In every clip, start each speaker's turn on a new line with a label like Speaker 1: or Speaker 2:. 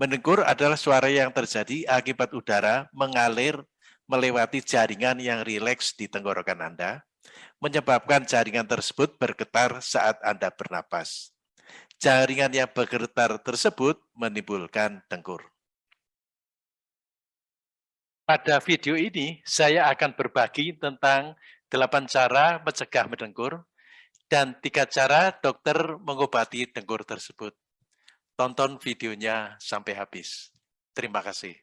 Speaker 1: Mendengkur adalah suara yang terjadi akibat udara mengalir melewati jaringan yang rileks di tenggorokan Anda, menyebabkan jaringan tersebut bergetar saat Anda bernapas. Jaringan yang bergetar tersebut menimbulkan dengkur. Pada video ini, saya akan berbagi tentang delapan cara mencegah mendengkur dan tiga cara dokter mengobati dengkur tersebut. Tonton videonya sampai habis. Terima kasih.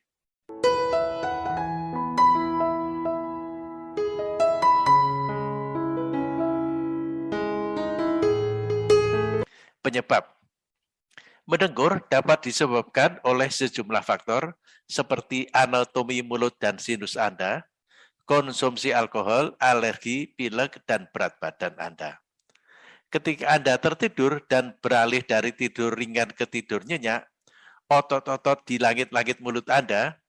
Speaker 1: Penyebab Mendengkur dapat disebabkan oleh sejumlah faktor seperti anatomi mulut dan sinus Anda, konsumsi alkohol, alergi, pilek, dan berat badan Anda. Ketika Anda tertidur dan beralih dari tidur ringan ke tidur nyenyak, otot-otot di langit-langit mulut Anda,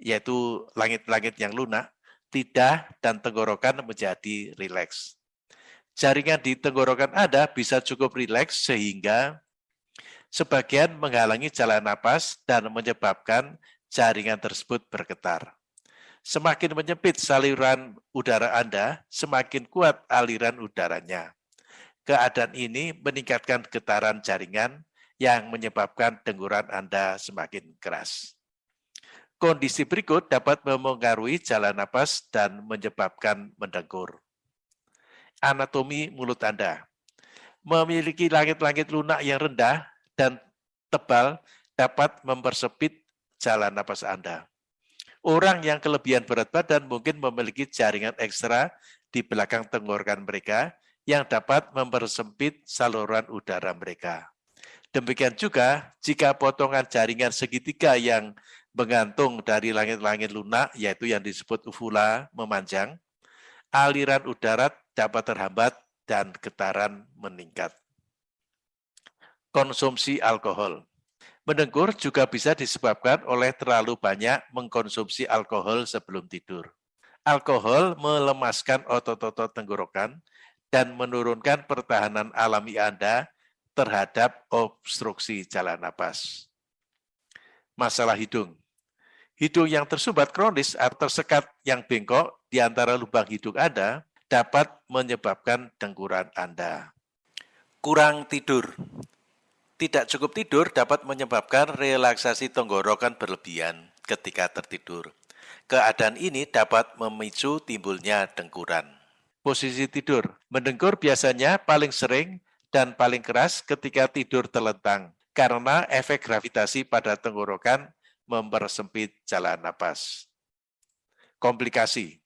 Speaker 1: yaitu langit-langit yang lunak, lidah dan tenggorokan menjadi rileks jaringan di tenggorokan Anda bisa cukup rileks sehingga sebagian menghalangi jalan napas dan menyebabkan jaringan tersebut bergetar. Semakin menyempit saluran udara Anda, semakin kuat aliran udaranya. Keadaan ini meningkatkan getaran jaringan yang menyebabkan dengkuran Anda semakin keras. Kondisi berikut dapat memengaruhi jalan napas dan menyebabkan mendengkur anatomi mulut Anda. Memiliki langit-langit lunak yang rendah dan tebal dapat mempersempit jalan napas Anda. Orang yang kelebihan berat badan mungkin memiliki jaringan ekstra di belakang tenggorokan mereka yang dapat mempersempit saluran udara mereka. Demikian juga jika potongan jaringan segitiga yang menggantung dari langit-langit lunak, yaitu yang disebut uvula, memanjang, aliran udara dapat terhambat dan getaran meningkat. Konsumsi alkohol Mendengkur juga bisa disebabkan oleh terlalu banyak mengkonsumsi alkohol sebelum tidur. Alkohol melemaskan otot-otot tenggorokan dan menurunkan pertahanan alami Anda terhadap obstruksi jalan napas. Masalah hidung Hidung yang tersumbat kronis atau tersekat yang bengkok di antara lubang hidung Anda dapat menyebabkan dengkuran Anda. Kurang tidur. Tidak cukup tidur dapat menyebabkan relaksasi tenggorokan berlebihan ketika tertidur. Keadaan ini dapat memicu timbulnya dengkuran. Posisi tidur. Mendengkur biasanya paling sering dan paling keras ketika tidur terlentang karena efek gravitasi pada tenggorokan mempersempit jalan napas. Komplikasi.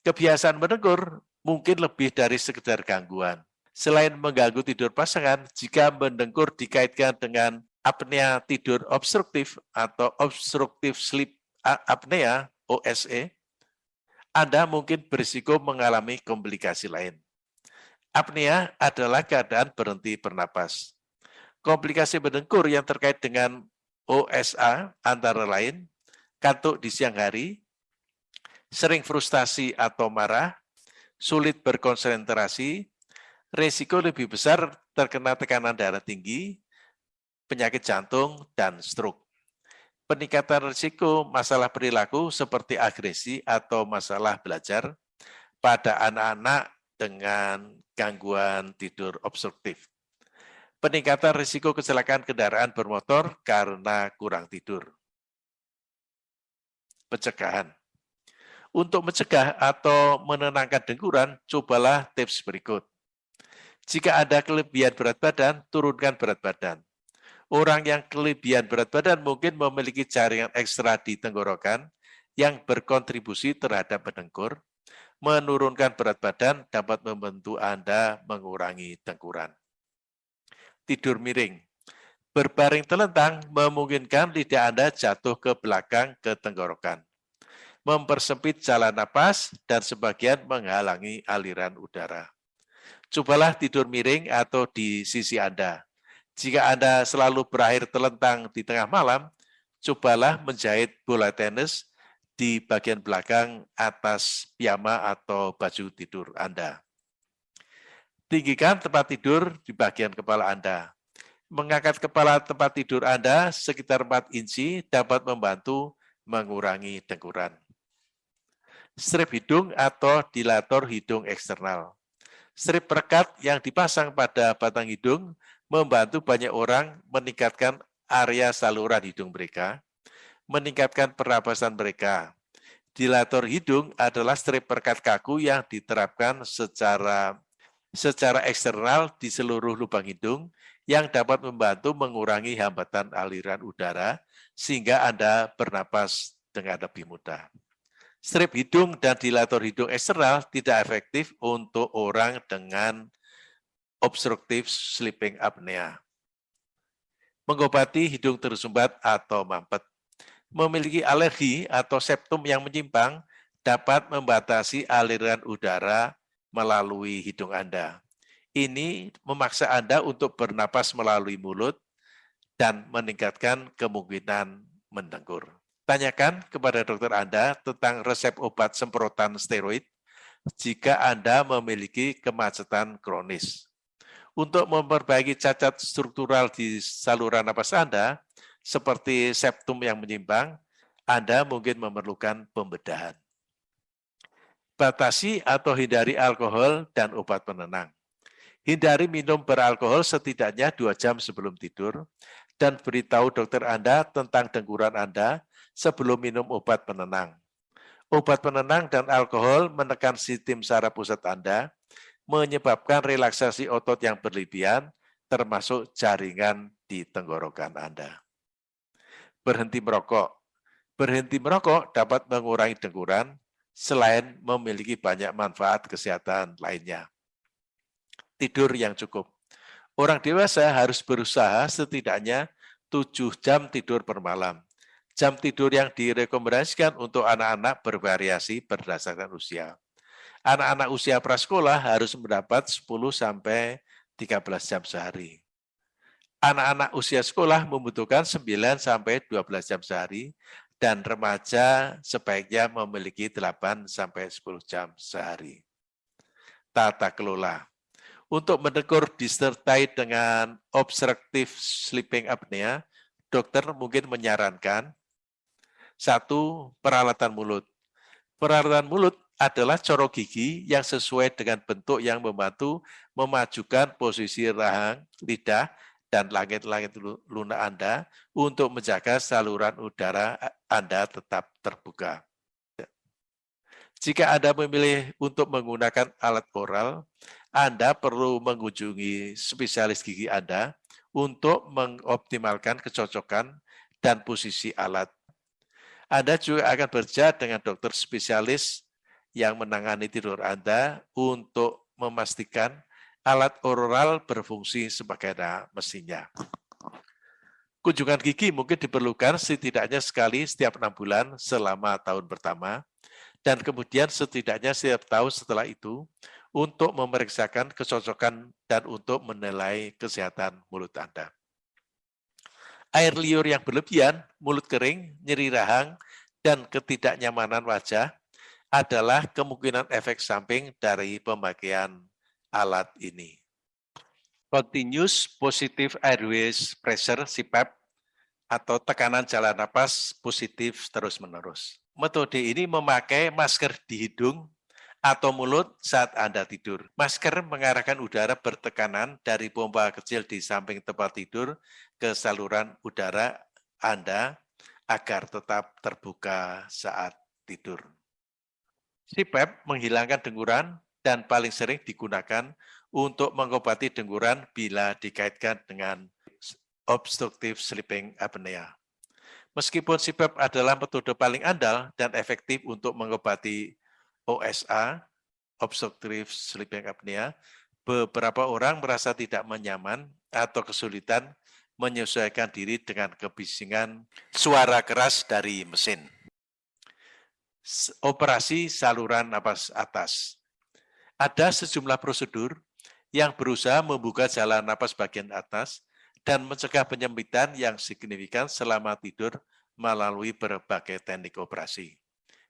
Speaker 1: Kebiasaan mendengkur mungkin lebih dari sekedar gangguan. Selain mengganggu tidur pasangan, jika mendengkur dikaitkan dengan apnea tidur obstruktif atau obstructive sleep apnea OSE, Anda mungkin berisiko mengalami komplikasi lain. Apnea adalah keadaan berhenti bernapas. Komplikasi mendengkur yang terkait dengan OSA antara lain kantuk di siang hari, sering frustasi atau marah, sulit berkonsentrasi, resiko lebih besar terkena tekanan darah tinggi, penyakit jantung, dan stroke. Peningkatan risiko masalah perilaku seperti agresi atau masalah belajar pada anak-anak dengan gangguan tidur obstruktif. Peningkatan risiko kecelakaan kendaraan bermotor karena kurang tidur. Pencegahan untuk mencegah atau menenangkan dengkuran, cobalah tips berikut. Jika ada kelebihan berat badan, turunkan berat badan. Orang yang kelebihan berat badan mungkin memiliki jaringan ekstra di tenggorokan yang berkontribusi terhadap mendengkur. Menurunkan berat badan dapat membantu Anda mengurangi dengkuran. Tidur miring. Berbaring telentang memungkinkan lidah Anda jatuh ke belakang ke tenggorokan mempersempit jalan napas, dan sebagian menghalangi aliran udara. Cobalah tidur miring atau di sisi Anda. Jika Anda selalu berakhir telentang di tengah malam, cobalah menjahit bola tenis di bagian belakang atas piyama atau baju tidur Anda. Tinggikan tempat tidur di bagian kepala Anda. Mengangkat kepala tempat tidur Anda sekitar 4 inci dapat membantu mengurangi dengkuran. Strip hidung atau dilator hidung eksternal. Strip perekat yang dipasang pada batang hidung membantu banyak orang meningkatkan area saluran hidung mereka, meningkatkan pernapasan mereka. Dilator hidung adalah strip perekat kaku yang diterapkan secara secara eksternal di seluruh lubang hidung yang dapat membantu mengurangi hambatan aliran udara sehingga Anda bernapas dengan lebih mudah. Strip hidung dan dilator hidung eksternal tidak efektif untuk orang dengan obstructive sleeping apnea. Mengobati hidung tersumbat atau mampet. Memiliki alergi atau septum yang menyimpang dapat membatasi aliran udara melalui hidung Anda ini memaksa Anda untuk bernapas melalui mulut dan meningkatkan kemungkinan mendengkur. Tanyakan kepada dokter Anda tentang resep obat semprotan steroid jika Anda memiliki kemacetan kronis. Untuk memperbaiki cacat struktural di saluran napas Anda, seperti septum yang menyimpang, Anda mungkin memerlukan pembedahan. Batasi atau hindari alkohol dan obat penenang. Hindari minum beralkohol setidaknya dua jam sebelum tidur, dan beritahu dokter Anda tentang dengkuran Anda sebelum minum obat penenang. Obat penenang dan alkohol menekan sistem saraf pusat Anda, menyebabkan relaksasi otot yang berlebihan, termasuk jaringan di tenggorokan Anda. Berhenti merokok. Berhenti merokok dapat mengurangi dengkuran, selain memiliki banyak manfaat kesehatan lainnya tidur yang cukup. Orang dewasa harus berusaha setidaknya 7 jam tidur per malam. Jam tidur yang direkomendasikan untuk anak-anak bervariasi berdasarkan usia. Anak-anak usia prasekolah harus mendapat 10 sampai 13 jam sehari. Anak-anak usia sekolah membutuhkan 9 sampai 12 jam sehari dan remaja sebaiknya memiliki 8 sampai 10 jam sehari. Tata kelola untuk menegur disertai dengan obstructive sleeping apnea, dokter mungkin menyarankan satu, peralatan mulut. Peralatan mulut adalah corok gigi yang sesuai dengan bentuk yang membantu memajukan posisi rahang, lidah, dan langit-langit lunak Anda untuk menjaga saluran udara Anda tetap terbuka. Jika Anda memilih untuk menggunakan alat oral, anda perlu mengunjungi spesialis gigi Anda untuk mengoptimalkan kecocokan dan posisi alat. Anda juga akan bekerja dengan dokter spesialis yang menangani tidur Anda untuk memastikan alat oral berfungsi sebagaimana mestinya. Kunjungan gigi mungkin diperlukan setidaknya sekali setiap enam bulan selama tahun pertama, dan kemudian setidaknya setiap tahun setelah itu untuk memeriksakan kecocokan dan untuk menilai kesehatan mulut Anda. Air liur yang berlebihan, mulut kering, nyeri rahang, dan ketidaknyamanan wajah adalah kemungkinan efek samping dari pemakaian alat ini. Continuous Positive Airways Pressure, CPAP, atau tekanan jalan napas positif terus-menerus. Metode ini memakai masker di hidung atau mulut saat Anda tidur. Masker mengarahkan udara bertekanan dari pompa kecil di samping tempat tidur ke saluran udara Anda agar tetap terbuka saat tidur. CPAP menghilangkan dengkuran dan paling sering digunakan untuk mengobati dengkuran bila dikaitkan dengan obstructive sleeping apnea. Meskipun CPAP adalah metode paling andal dan efektif untuk mengobati OSA, obstructive sleeping apnea, beberapa orang merasa tidak menyaman atau kesulitan menyesuaikan diri dengan kebisingan suara keras dari mesin. Operasi saluran napas atas. Ada sejumlah prosedur yang berusaha membuka jalan napas bagian atas dan mencegah penyempitan yang signifikan selama tidur melalui berbagai teknik operasi.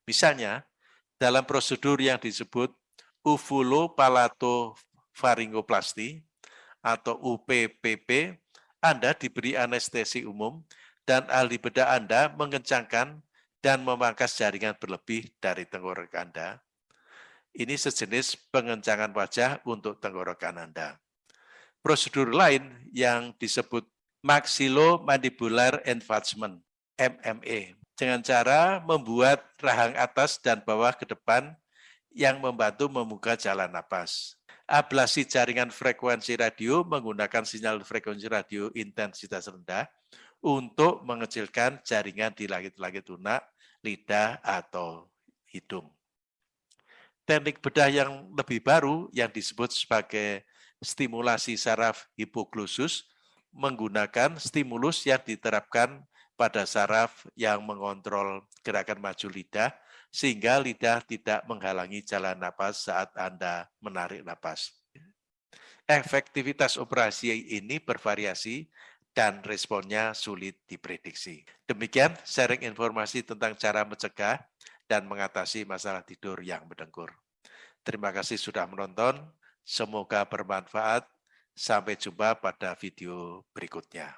Speaker 1: Misalnya, dalam prosedur yang disebut uvulopalatofaringoplasti atau UPPP Anda diberi anestesi umum dan ahli bedah Anda mengencangkan dan memangkas jaringan berlebih dari tenggorokan Anda. Ini sejenis pengencangan wajah untuk tenggorokan Anda. Prosedur lain yang disebut maxillomandibular enlargement, MME, dengan cara membuat rahang atas dan bawah ke depan yang membantu membuka jalan napas. Ablasi jaringan frekuensi radio menggunakan sinyal frekuensi radio intensitas rendah untuk mengecilkan jaringan di langit-langit lunak, lidah, atau hidung. Teknik bedah yang lebih baru yang disebut sebagai stimulasi saraf hipoglosus menggunakan stimulus yang diterapkan pada saraf yang mengontrol gerakan maju lidah sehingga lidah tidak menghalangi jalan napas saat Anda menarik napas. Efektivitas operasi ini bervariasi dan responnya sulit diprediksi. Demikian sharing informasi tentang cara mencegah dan mengatasi masalah tidur yang mendengkur. Terima kasih sudah menonton, semoga bermanfaat. Sampai jumpa pada video berikutnya.